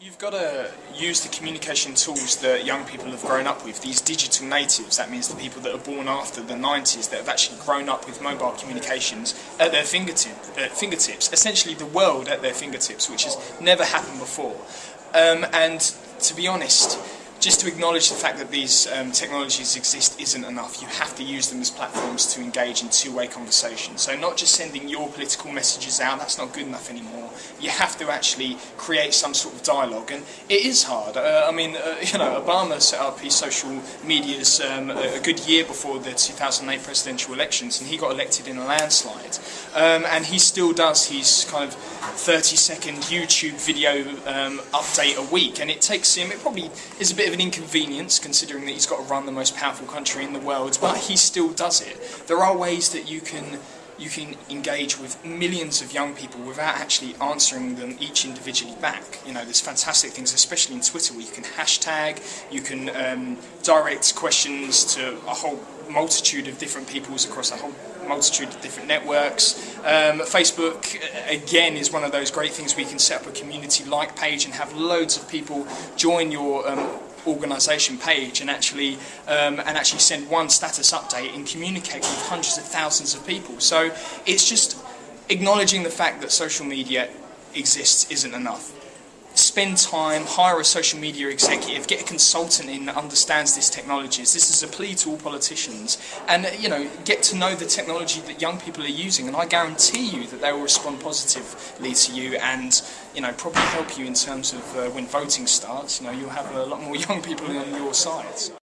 You've got to use the communication tools that young people have grown up with, these digital natives, that means the people that are born after the 90s that have actually grown up with mobile communications at their fingertip, uh, fingertips, essentially the world at their fingertips, which has never happened before. Um, and to be honest, just to acknowledge the fact that these um, technologies exist isn't enough. You have to use them as platforms to engage in two-way conversation. So not just sending your political messages out, that's not good enough anymore. You have to actually create some sort of dialogue, and it is hard. Uh, I mean, uh, you know, Obama set up his social medias um, a good year before the 2008 presidential elections, and he got elected in a landslide. Um, and he still does his kind of 30-second YouTube video um, update a week, and it takes him, it probably is a bit of an inconvenience considering that he's got to run the most powerful country in the world, but he still does it. There are ways that you can you can engage with millions of young people without actually answering them each individually back. You know, there's fantastic things, especially in Twitter, where you can hashtag, you can um, direct questions to a whole multitude of different peoples across a whole multitude of different networks. Um, Facebook, again, is one of those great things where you can set up a community-like page and have loads of people join your um, organisation page and actually um, and actually send one status update and communicate with hundreds of thousands of people. So it's just acknowledging the fact that social media exists isn't enough spend time, hire a social media executive, get a consultant in that understands these technologies. This is a plea to all politicians. And, you know, get to know the technology that young people are using. And I guarantee you that they will respond positively to you and, you know, probably help you in terms of uh, when voting starts. You know, you'll have a lot more young people on your side.